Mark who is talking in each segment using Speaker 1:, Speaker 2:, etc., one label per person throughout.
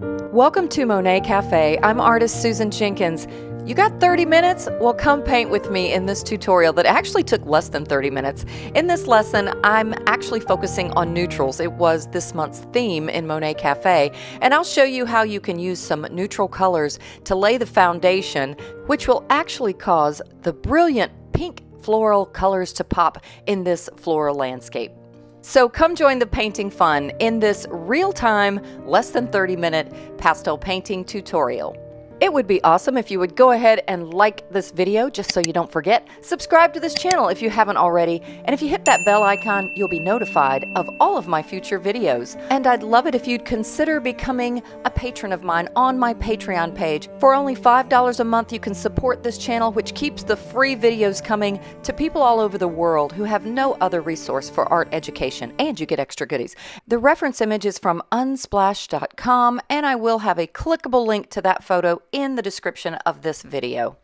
Speaker 1: Welcome to Monet Cafe. I'm artist Susan Jenkins. You got 30 minutes? Well, come paint with me in this tutorial that actually took less than 30 minutes. In this lesson, I'm actually focusing on neutrals. It was this month's theme in Monet Cafe, and I'll show you how you can use some neutral colors to lay the foundation, which will actually cause the brilliant pink floral colors to pop in this floral landscape. So come join the painting fun in this real-time, less than 30 minute pastel painting tutorial. It would be awesome if you would go ahead and like this video just so you don't forget. Subscribe to this channel if you haven't already. And if you hit that bell icon, you'll be notified of all of my future videos. And I'd love it if you'd consider becoming a patron of mine on my Patreon page. For only $5 a month, you can support this channel, which keeps the free videos coming to people all over the world who have no other resource for art education. And you get extra goodies. The reference image is from unsplash.com, and I will have a clickable link to that photo in the description of this video.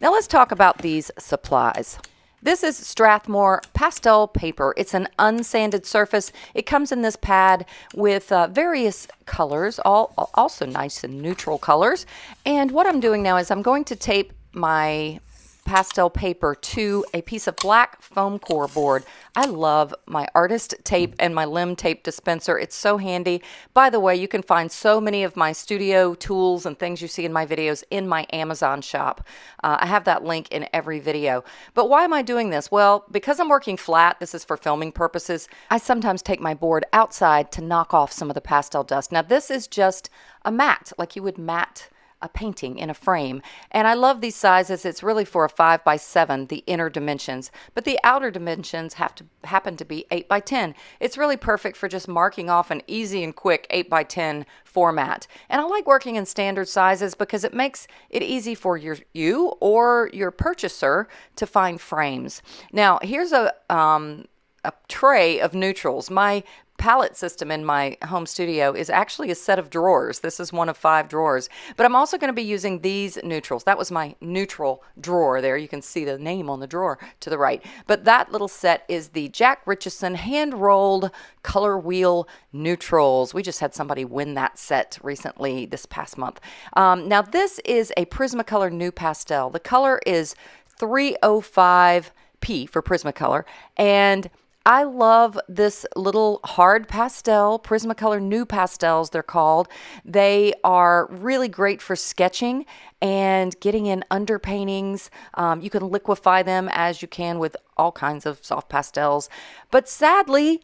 Speaker 1: Now let's talk about these supplies. This is Strathmore pastel paper. It's an unsanded surface. It comes in this pad with uh, various colors, all also nice and neutral colors. And what I'm doing now is I'm going to tape my pastel paper to a piece of black foam core board. I love my artist tape and my limb tape dispenser. It's so handy. By the way, you can find so many of my studio tools and things you see in my videos in my Amazon shop. Uh, I have that link in every video. But why am I doing this? Well, because I'm working flat, this is for filming purposes, I sometimes take my board outside to knock off some of the pastel dust. Now this is just a mat, like you would mat a painting in a frame. And I love these sizes. It's really for a 5 by 7 the inner dimensions, but the outer dimensions have to happen to be 8 by 10 It's really perfect for just marking off an easy and quick 8 by 10 format. And I like working in standard sizes because it makes it easy for your you or your purchaser to find frames. Now, here's a um, a tray of neutrals. My palette system in my home studio is actually a set of drawers. This is one of five drawers. But I'm also going to be using these neutrals. That was my neutral drawer there. You can see the name on the drawer to the right. But that little set is the Jack Richardson hand-rolled color wheel neutrals. We just had somebody win that set recently this past month. Um, now this is a Prismacolor NuPastel. The color is 305P for Prismacolor. And I love this little hard pastel, Prismacolor NuPastels, they're called. They are really great for sketching and getting in underpaintings. Um, you can liquefy them as you can with all kinds of soft pastels. But sadly,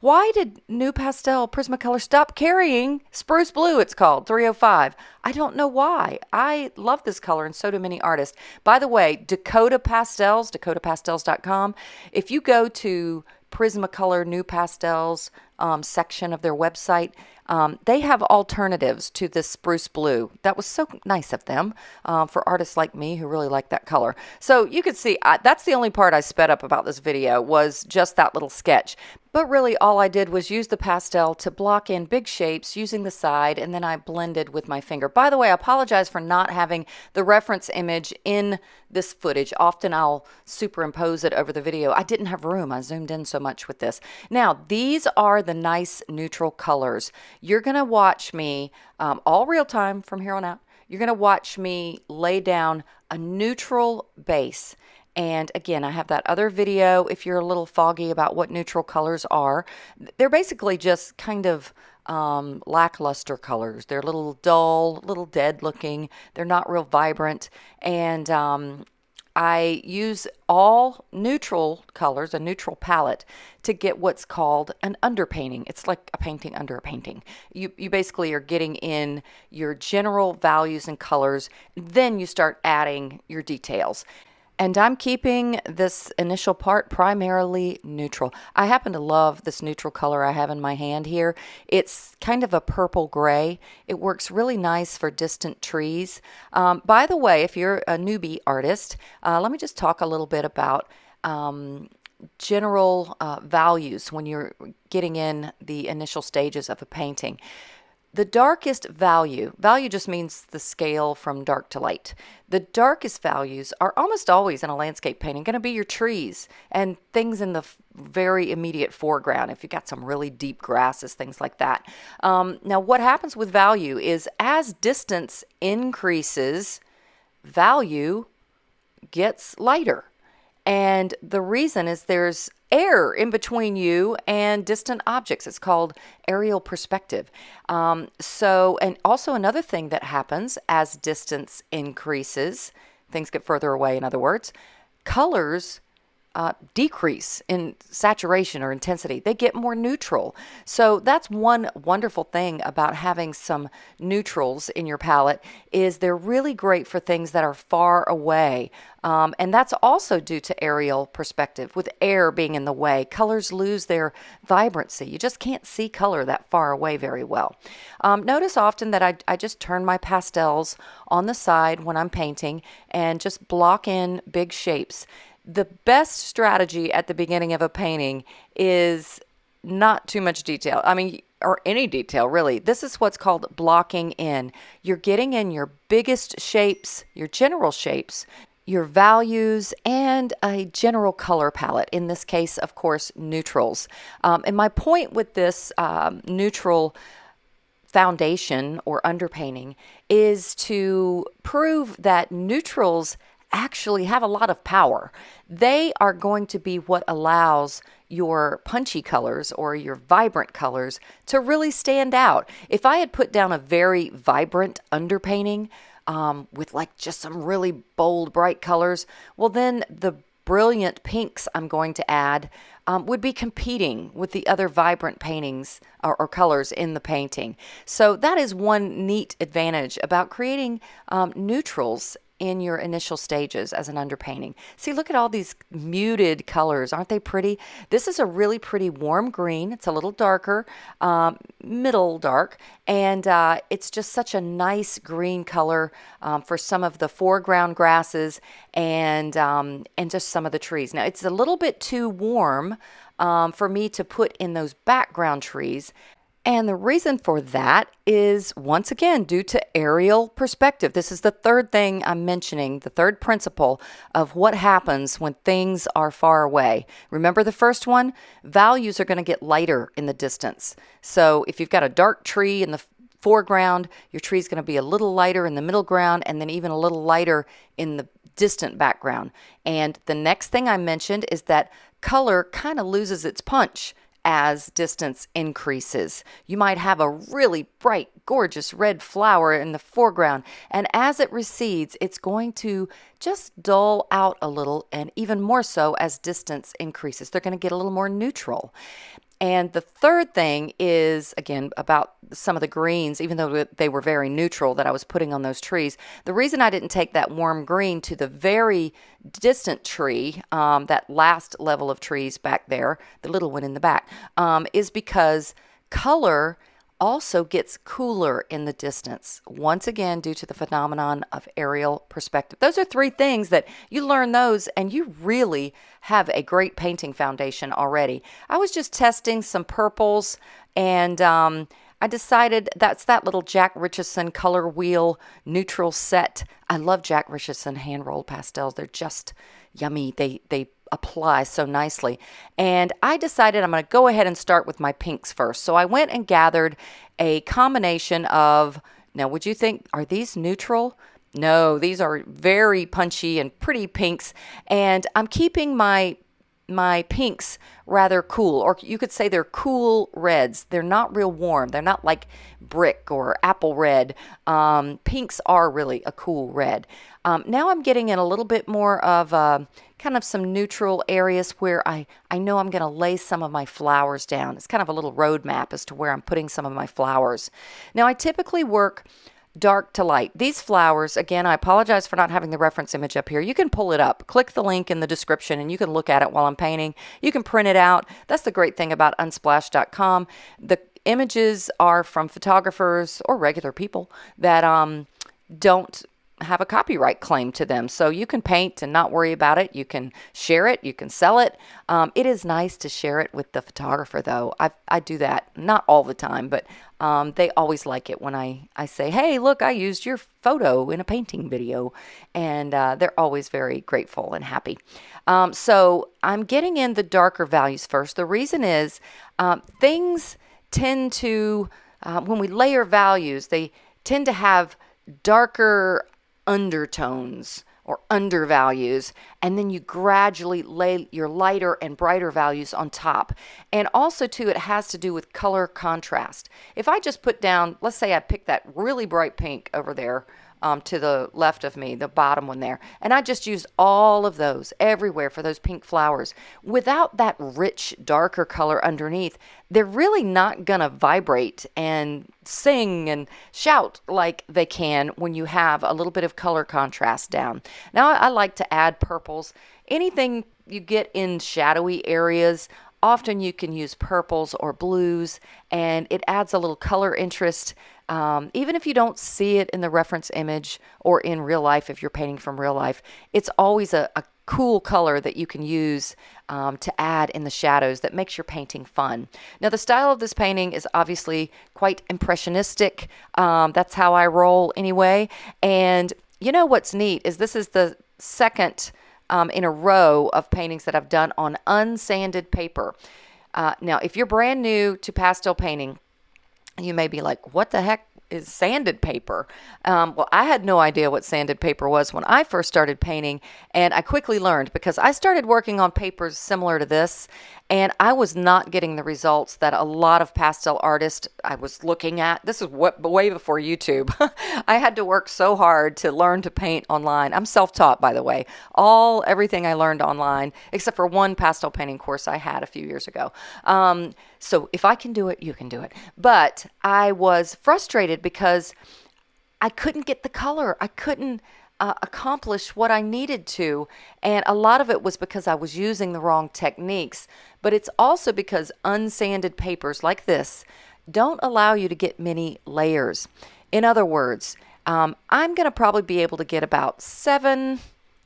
Speaker 1: why did NuPastel Prismacolor stop carrying Spruce Blue, it's called, 305? I don't know why. I love this color and so do many artists. By the way, Dakota Pastels, dakotapastels.com, if you go to Prismacolor NuPastels um, section of their website, um, they have alternatives to this spruce blue. That was so nice of them uh, for artists like me who really like that color. So you can see I, that's the only part I sped up about this video was just that little sketch. But really all I did was use the pastel to block in big shapes using the side and then I blended with my finger. By the way, I apologize for not having the reference image in this footage. Often I'll superimpose it over the video. I didn't have room. I zoomed in so much with this. Now, these are the nice neutral colors. You're going to watch me um, all real time from here on out. You're going to watch me lay down a neutral base and again, I have that other video if you're a little foggy about what neutral colors are. They're basically just kind of um, lackluster colors. They're a little dull, little dead looking. They're not real vibrant. And um, I use all neutral colors, a neutral palette, to get what's called an underpainting. It's like a painting under a painting. You, you basically are getting in your general values and colors, then you start adding your details. And I'm keeping this initial part primarily neutral. I happen to love this neutral color I have in my hand here. It's kind of a purple gray. It works really nice for distant trees. Um, by the way, if you're a newbie artist, uh, let me just talk a little bit about um, general uh, values when you're getting in the initial stages of a painting. The darkest value, value just means the scale from dark to light. The darkest values are almost always in a landscape painting going to be your trees and things in the very immediate foreground if you've got some really deep grasses, things like that. Um, now, what happens with value is as distance increases, value gets lighter. And the reason is there's air in between you and distant objects. It's called aerial perspective. Um, so, and also another thing that happens as distance increases, things get further away, in other words, colors uh, decrease in saturation or intensity. They get more neutral. So that's one wonderful thing about having some neutrals in your palette is they're really great for things that are far away. Um, and that's also due to aerial perspective. With air being in the way, colors lose their vibrancy. You just can't see color that far away very well. Um, notice often that I, I just turn my pastels on the side when I'm painting and just block in big shapes the best strategy at the beginning of a painting is not too much detail. I mean, or any detail really. This is what's called blocking in. You're getting in your biggest shapes, your general shapes, your values, and a general color palette. In this case, of course, neutrals. Um, and my point with this um, neutral foundation or underpainting is to prove that neutrals actually have a lot of power. They are going to be what allows your punchy colors or your vibrant colors to really stand out. If I had put down a very vibrant underpainting um, with like just some really bold, bright colors, well, then the brilliant pinks I'm going to add um, would be competing with the other vibrant paintings or, or, colors in the painting. So that is one neat advantage about creating um, neutrals in your initial stages as an underpainting. See, look at all these muted colors. Aren't they pretty? This is a really pretty warm green. It's a little darker, um, middle dark, and uh, it's just such a nice green color um, for some of the foreground grasses and, um, and just some of the trees. Now, it's a little bit too warm um, for me to put in those background trees. And the reason for that is once again due to aerial perspective. This is the third thing I'm mentioning, the third principle of what happens when things are far away. Remember the first one? Values are going to get lighter in the distance. So if you've got a dark tree in the foreground, your tree is going to be a little lighter in the middle ground and then even a little lighter in the distant background. And the next thing I mentioned is that color kind of loses its punch as distance increases. You might have a really bright, gorgeous red flower in the foreground, and as it recedes, it's going to just dull out a little, and even more so as distance increases. They're going to get a little more neutral. And the third thing is, again, about some of the greens, even though they were very neutral that I was putting on those trees. The reason I didn't take that warm green to the very distant tree, um, that last level of trees back there, the little one in the back, um, is because color also gets cooler in the distance, once again, due to the phenomenon of aerial perspective. Those are three things that you learn those and you really have a great painting foundation already. I was just testing some purples and um, I decided that's that little Jack Richardson color wheel neutral set. I love Jack Richardson hand rolled pastels. They're just yummy. They, they apply so nicely. And I decided I'm going to go ahead and start with my pinks first. So I went and gathered a combination of, now would you think, are these neutral? No, these are very punchy and pretty pinks. And I'm keeping my my pinks rather cool, or you could say they're cool reds. They're not real warm. They're not like brick or apple red. Um, pinks are really a cool red. Um, now I'm getting in a little bit more of uh, kind of some neutral areas where I, I know I'm going to lay some of my flowers down. It's kind of a little roadmap as to where I'm putting some of my flowers. Now I typically work dark to light. These flowers, again, I apologize for not having the reference image up here. You can pull it up. Click the link in the description and you can look at it while I'm painting. You can print it out. That's the great thing about unsplash.com. The images are from photographers or regular people that um, don't have a copyright claim to them. So you can paint and not worry about it. You can share it, you can sell it. Um, it is nice to share it with the photographer, though. I, I do that not all the time, but um, they always like it when I, I say, hey, look, I used your photo in a painting video. And uh, they're always very grateful and happy. Um, so I'm getting in the darker values first. The reason is um, things tend to, uh, when we layer values, they tend to have darker undertones or undervalues, and then you gradually lay your lighter and brighter values on top. And also, too, it has to do with color contrast. If I just put down, let's say I pick that really bright pink over there um, to the left of me, the bottom one there. And I just used all of those everywhere for those pink flowers. Without that rich, darker color underneath, they're really not going to vibrate and sing and shout like they can when you have a little bit of color contrast down. Now, I like to add purples. Anything you get in shadowy areas, often you can use purples or blues, and it adds a little color interest um, even if you don't see it in the reference image or in real life, if you're painting from real life, it's always a, a cool color that you can use um, to add in the shadows that makes your painting fun. Now the style of this painting is obviously quite impressionistic. Um, that's how I roll anyway. And you know what's neat is this is the second um, in a row of paintings that I've done on unsanded paper. Uh, now if you're brand new to pastel painting, you may be like, what the heck is sanded paper. Um, well, I had no idea what sanded paper was when I first started painting, and I quickly learned because I started working on papers similar to this, and I was not getting the results that a lot of pastel artists I was looking at. This is what, way before YouTube. I had to work so hard to learn to paint online. I'm self-taught, by the way. All everything I learned online, except for one pastel painting course I had a few years ago. Um, so if I can do it, you can do it. But I was frustrated because I couldn't get the color. I couldn't uh, accomplish what I needed to. And a lot of it was because I was using the wrong techniques, but it's also because unsanded papers like this don't allow you to get many layers. In other words, um, I'm going to probably be able to get about seven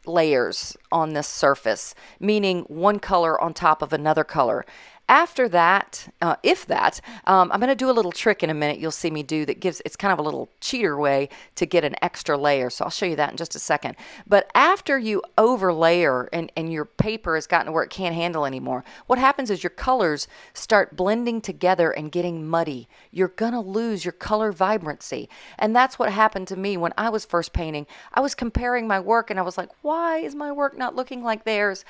Speaker 1: layers on this surface, meaning one color on top of another color. After that, uh, if that, um, I'm going to do a little trick in a minute you'll see me do that gives, it's kind of a little cheater way to get an extra layer. So I'll show you that in just a second. But after you overlayer and, and your paper has gotten to where it can't handle anymore, what happens is your colors start blending together and getting muddy. You're going to lose your color vibrancy. And that's what happened to me when I was first painting. I was comparing my work and I was like, why is my work not looking like theirs?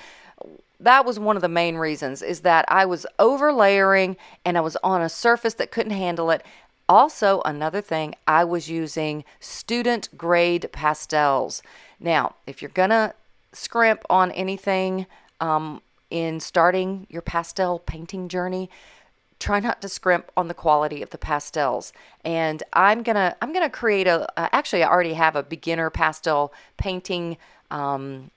Speaker 1: That was one of the main reasons is that I was over layering and I was on a surface that couldn't handle it. Also, another thing, I was using student grade pastels. Now, if you're gonna scrimp on anything um, in starting your pastel painting journey, try not to scrimp on the quality of the pastels. And I'm gonna I'm gonna create a uh, actually I already have a beginner pastel painting um,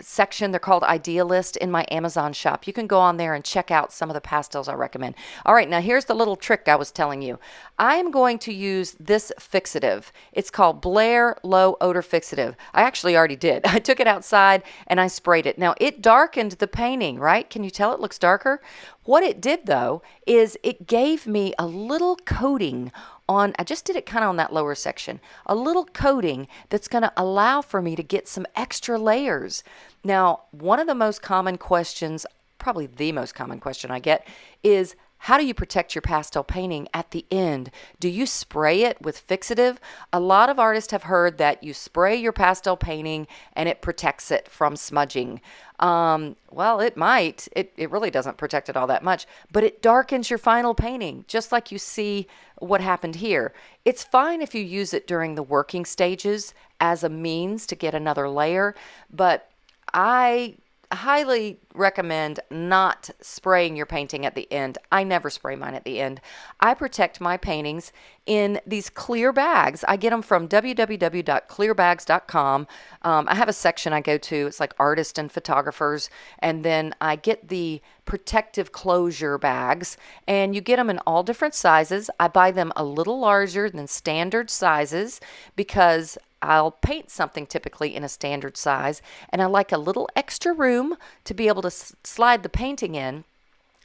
Speaker 1: section. They're called Idea Lists in my Amazon shop. You can go on there and check out some of the pastels I recommend. All right, now here's the little trick I was telling you. I am going to use this fixative. It's called Blair Low Odor Fixative. I actually already did. I took it outside and I sprayed it. Now it darkened the painting, right? Can you tell it looks darker? What it did though is it gave me a little coating on, I just did it kind of on that lower section, a little coating that's going to allow for me to get some extra layers. Now, one of the most common questions, probably the most common question I get, is how do you protect your pastel painting at the end? Do you spray it with fixative? A lot of artists have heard that you spray your pastel painting and it protects it from smudging. Um, well, it might. It, it really doesn't protect it all that much, but it darkens your final painting, just like you see what happened here. It's fine if you use it during the working stages as a means to get another layer, but I highly recommend not spraying your painting at the end. I never spray mine at the end. I protect my paintings in these clear bags. I get them from www.clearbags.com. Um, I have a section I go to. It's like artists and photographers. And then I get the protective closure bags and you get them in all different sizes. I buy them a little larger than standard sizes because I'll paint something typically in a standard size, and I like a little extra room to be able to slide the painting in.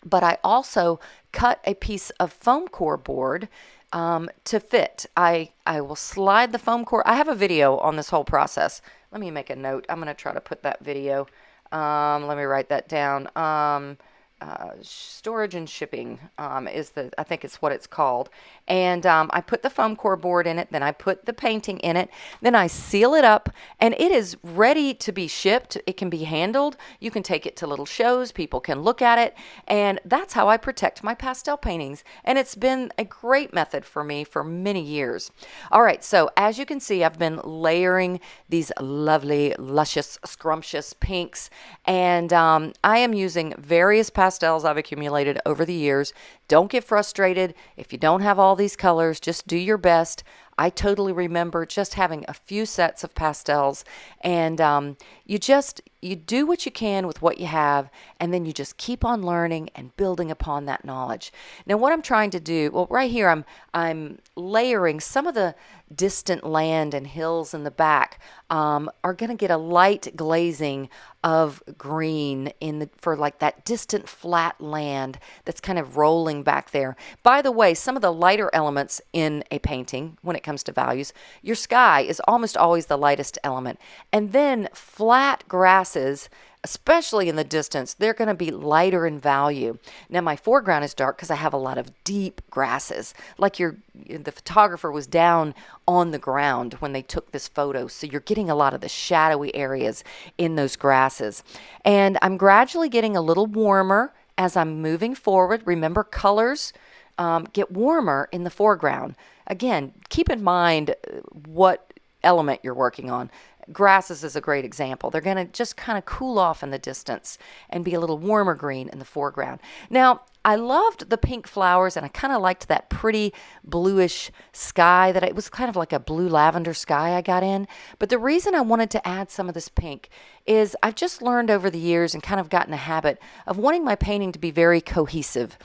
Speaker 1: But I also cut a piece of foam core board um, to fit. I, I will slide the foam core. I have a video on this whole process. Let me make a note. I'm going to try to put that video. Um, let me write that down. Um, uh, storage and shipping um, is the I think it's what it's called. And um, I put the foam core board in it, then I put the painting in it, then I seal it up, and it is ready to be shipped. It can be handled. You can take it to little shows. People can look at it, and that's how I protect my pastel paintings. And it's been a great method for me for many years. All right, so as you can see, I've been layering these lovely, luscious, scrumptious pinks, and um, I am using various pastels pastels I've accumulated over the years. Don't get frustrated if you don't have all these colors. Just do your best. I totally remember just having a few sets of pastels, and um, you just you do what you can with what you have, and then you just keep on learning and building upon that knowledge. Now, what I'm trying to do, well, right here, I'm I'm layering some of the distant land and hills in the back um, are going to get a light glazing of green in the for like that distant flat land that's kind of rolling back there. By the way, some of the lighter elements in a painting when it comes to values, your sky is almost always the lightest element. And then flat grasses especially in the distance, they're going to be lighter in value. Now my foreground is dark because I have a lot of deep grasses, like your the photographer was down on the ground when they took this photo. So you're getting a lot of the shadowy areas in those grasses. And I'm gradually getting a little warmer as I'm moving forward. Remember colors um, get warmer in the foreground. Again, keep in mind uh, what element you're working on grasses is a great example. They're going to just kind of cool off in the distance and be a little warmer green in the foreground. Now, I loved the pink flowers and I kind of liked that pretty bluish sky that it was kind of like a blue lavender sky I got in. But the reason I wanted to add some of this pink is I've just learned over the years and kind of gotten a habit of wanting my painting to be very cohesive.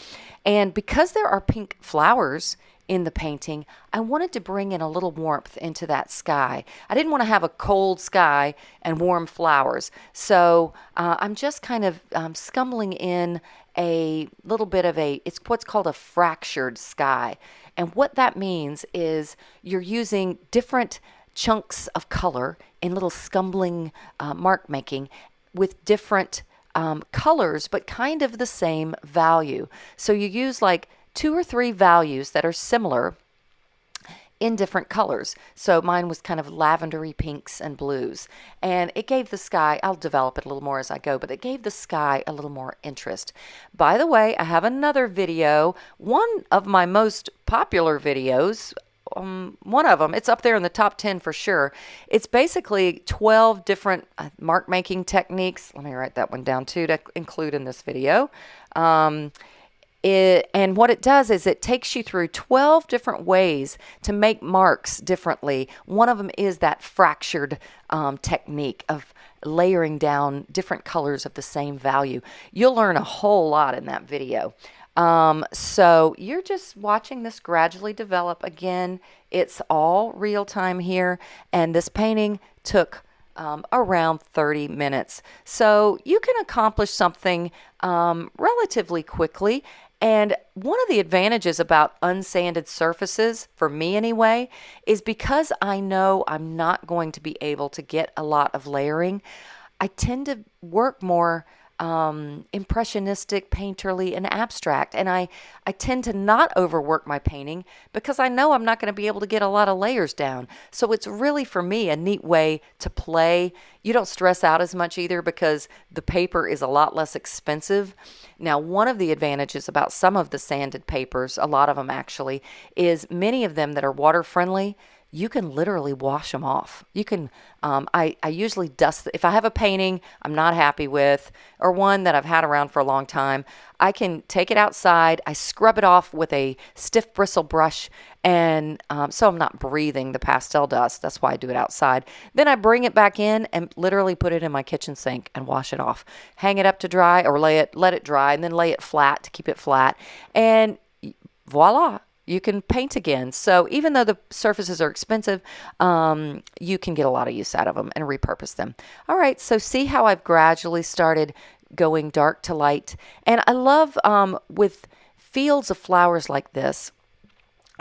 Speaker 1: And because there are pink flowers in the painting, I wanted to bring in a little warmth into that sky. I didn't want to have a cold sky and warm flowers. So uh, I'm just kind of um, scumbling in a little bit of a, it's what's called a fractured sky. And what that means is you're using different chunks of color in little scumbling uh, mark making with different um, colors, but kind of the same value. So you use like two or three values that are similar in different colors. So mine was kind of lavendery pinks and blues. And it gave the sky, I'll develop it a little more as I go, but it gave the sky a little more interest. By the way, I have another video, one of my most popular videos. Um, one of them, it's up there in the top 10 for sure. It's basically 12 different uh, mark making techniques. Let me write that one down too to include in this video. Um, it, and what it does is it takes you through 12 different ways to make marks differently. One of them is that fractured um, technique of layering down different colors of the same value. You'll learn a whole lot in that video. Um, so you're just watching this gradually develop. Again, it's all real time here. And this painting took um, around 30 minutes. So you can accomplish something um, relatively quickly and one of the advantages about unsanded surfaces, for me anyway, is because I know I'm not going to be able to get a lot of layering, I tend to work more um, impressionistic, painterly, and abstract. And I, I tend to not overwork my painting because I know I'm not going to be able to get a lot of layers down. So it's really, for me, a neat way to play. You don't stress out as much either because the paper is a lot less expensive. Now, one of the advantages about some of the sanded papers, a lot of them actually, is many of them that are water friendly you can literally wash them off. You can, um, I, I usually dust, if I have a painting I'm not happy with, or one that I've had around for a long time, I can take it outside, I scrub it off with a stiff bristle brush, and um, so I'm not breathing the pastel dust. That's why I do it outside. Then I bring it back in and literally put it in my kitchen sink and wash it off. Hang it up to dry or lay it, let it dry, and then lay it flat to keep it flat. And voila, you can paint again. So even though the surfaces are expensive, um, you can get a lot of use out of them and repurpose them. All right, so see how I've gradually started going dark to light. And I love um, with fields of flowers like this,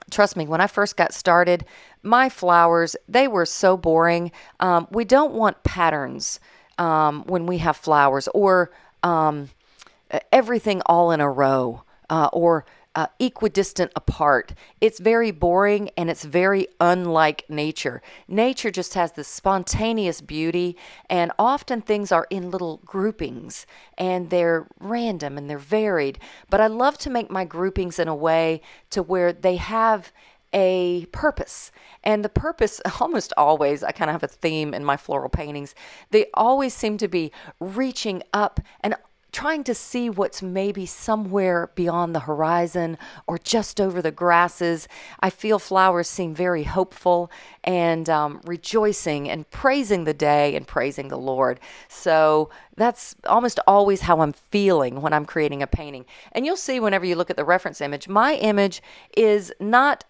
Speaker 1: trust me, when I first got started, my flowers, they were so boring. Um, we don't want patterns um, when we have flowers or um, everything all in a row uh, or uh, equidistant apart. It's very boring and it's very unlike nature. Nature just has this spontaneous beauty, and often things are in little groupings and they're random and they're varied. But I love to make my groupings in a way to where they have a purpose. And the purpose, almost always, I kind of have a theme in my floral paintings. They always seem to be reaching up and trying to see what's maybe somewhere beyond the horizon or just over the grasses. I feel flowers seem very hopeful and um, rejoicing and praising the day and praising the Lord. So that's almost always how I'm feeling when I'm creating a painting. And you'll see whenever you look at the reference image, my image is not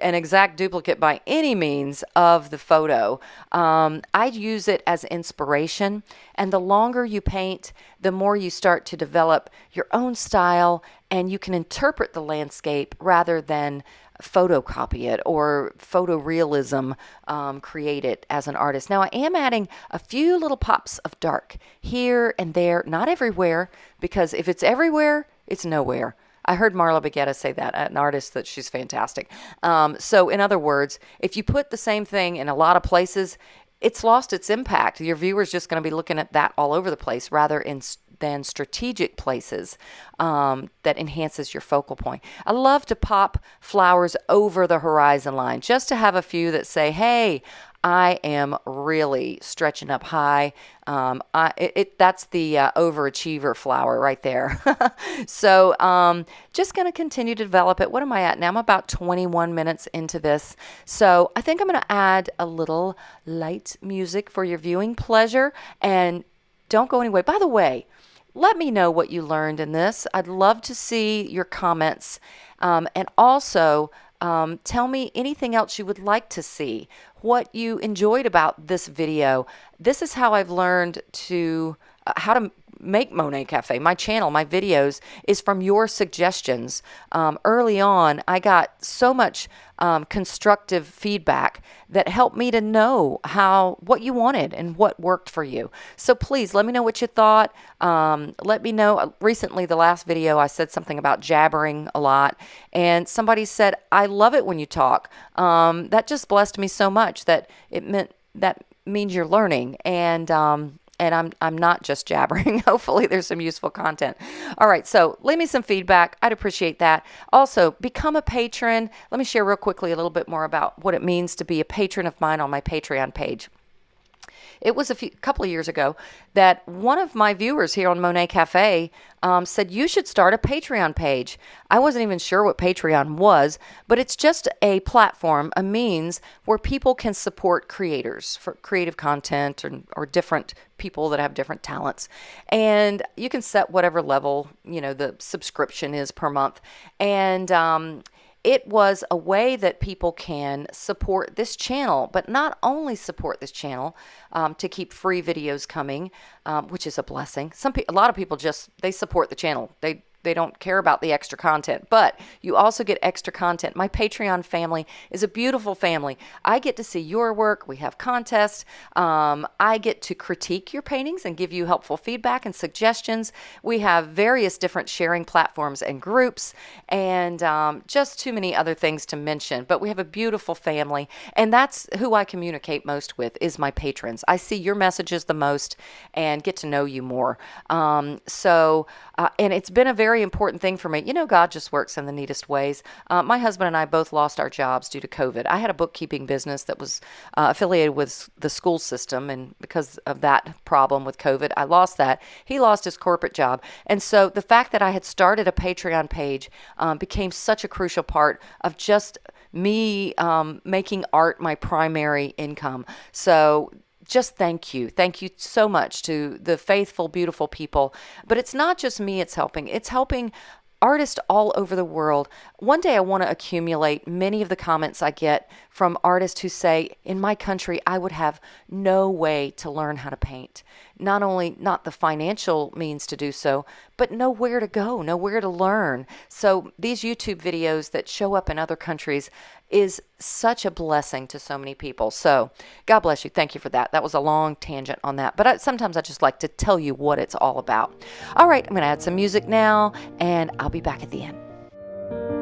Speaker 1: an exact duplicate by any means of the photo. Um, I'd use it as inspiration. And the longer you paint, the more you start to develop your own style and you can interpret the landscape rather than photocopy it or photorealism um, create it as an artist. Now, I am adding a few little pops of dark here and there, not everywhere, because if it's everywhere, it's nowhere. I heard Marla Baggetta say that, an artist that she's fantastic. Um, so, in other words, if you put the same thing in a lot of places, it's lost its impact. Your viewer's just going to be looking at that all over the place rather in, than strategic places um, that enhances your focal point. I love to pop flowers over the horizon line just to have a few that say, hey, I am really stretching up high. Um, I, it, it, that's the uh, overachiever flower right there. so um, just going to continue to develop it. What am I at now? I'm about 21 minutes into this. So I think I'm going to add a little light music for your viewing pleasure. And don't go anywhere. By the way, let me know what you learned in this. I'd love to see your comments. Um, and also, um, tell me anything else you would like to see, what you enjoyed about this video. This is how I've learned to how to make Monet Cafe. My channel, my videos, is from your suggestions. Um, early on, I got so much um, constructive feedback that helped me to know how what you wanted and what worked for you. So please let me know what you thought. Um, let me know. Uh, recently, the last video, I said something about jabbering a lot, and somebody said, "I love it when you talk." Um, that just blessed me so much that it meant that means you're learning and um, and I'm I'm not just jabbering. Hopefully there's some useful content. All right, so leave me some feedback. I'd appreciate that. Also, become a patron. Let me share real quickly a little bit more about what it means to be a patron of mine on my Patreon page. It was a few, couple of years ago that one of my viewers here on Monet Cafe um, said, You should start a Patreon page. I wasn't even sure what Patreon was, but it's just a platform, a means where people can support creators for creative content or, or different people that have different talents. And you can set whatever level, you know, the subscription is per month. And, um, it was a way that people can support this channel, but not only support this channel um, to keep free videos coming, um, which is a blessing. Some a lot of people just they support the channel. They they don't care about the extra content, but you also get extra content. My Patreon family is a beautiful family. I get to see your work. We have contests. Um, I get to critique your paintings and give you helpful feedback and suggestions. We have various different sharing platforms and groups, and um, just too many other things to mention. But we have a beautiful family, and that's who I communicate most with is my patrons. I see your messages the most and get to know you more. Um, so, uh, and it's been a very very important thing for me. You know, God just works in the neatest ways. Uh, my husband and I both lost our jobs due to COVID. I had a bookkeeping business that was uh, affiliated with the school system, and because of that problem with COVID, I lost that. He lost his corporate job. And so the fact that I had started a Patreon page um, became such a crucial part of just me um, making art my primary income. So just thank you. Thank you so much to the faithful, beautiful people. But it's not just me it's helping, it's helping artists all over the world. One day I want to accumulate many of the comments I get from artists who say, In my country, I would have no way to learn how to paint. Not only not the financial means to do so, but nowhere to go, nowhere to learn. So these YouTube videos that show up in other countries is such a blessing to so many people. So God bless you. Thank you for that. That was a long tangent on that. But I, sometimes I just like to tell you what it's all about. All right, I'm going to add some music now, and I'll be back at the end.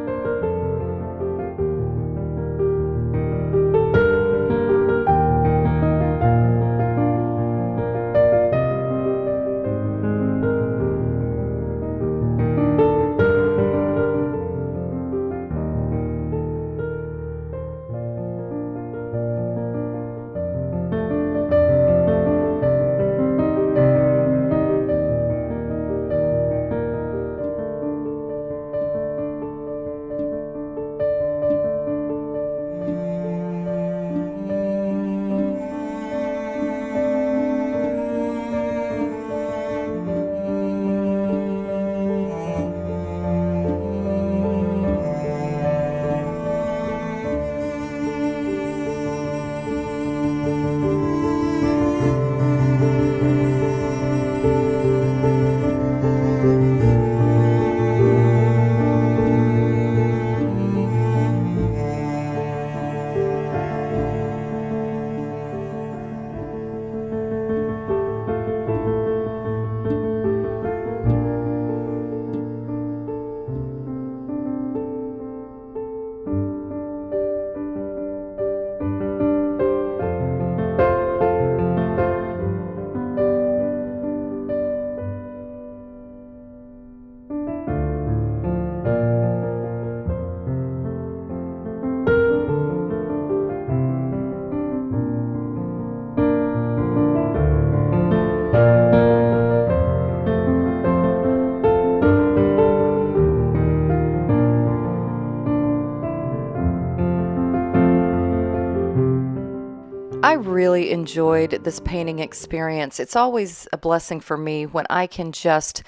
Speaker 1: Really enjoyed this painting experience. It's always a blessing for me when I can just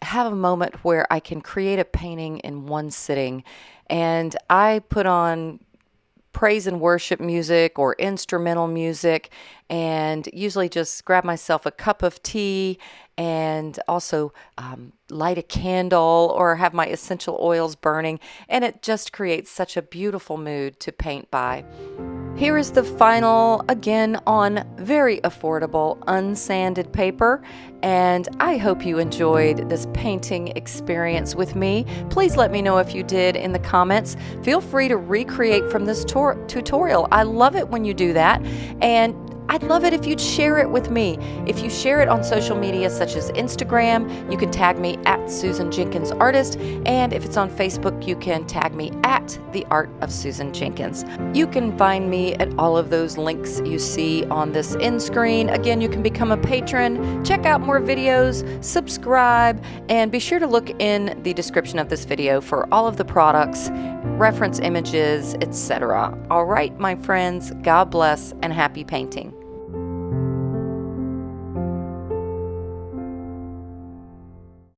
Speaker 1: have a moment where I can create a painting in one sitting. And I put on praise and worship music or instrumental music and usually just grab myself a cup of tea and also um, light a candle or have my essential oils burning. And it just creates such a beautiful mood to paint by. Here is the final, again on very affordable, unsanded paper. And I hope you enjoyed this painting experience with me. Please let me know if you did in the comments. Feel free to recreate from this tutorial. I love it when you do that. And I'd love it if you'd share it with me. If you share it on social media such as Instagram, you can tag me at Susan Jenkins Artist. And if it's on Facebook, you can tag me at The Art of Susan Jenkins. You can find me at all of those links you see on this end screen. Again, you can become a patron, check out more videos, subscribe, and be sure to look in the description of this video for all of the products, reference images, etc. All right, my friends, God bless and happy painting.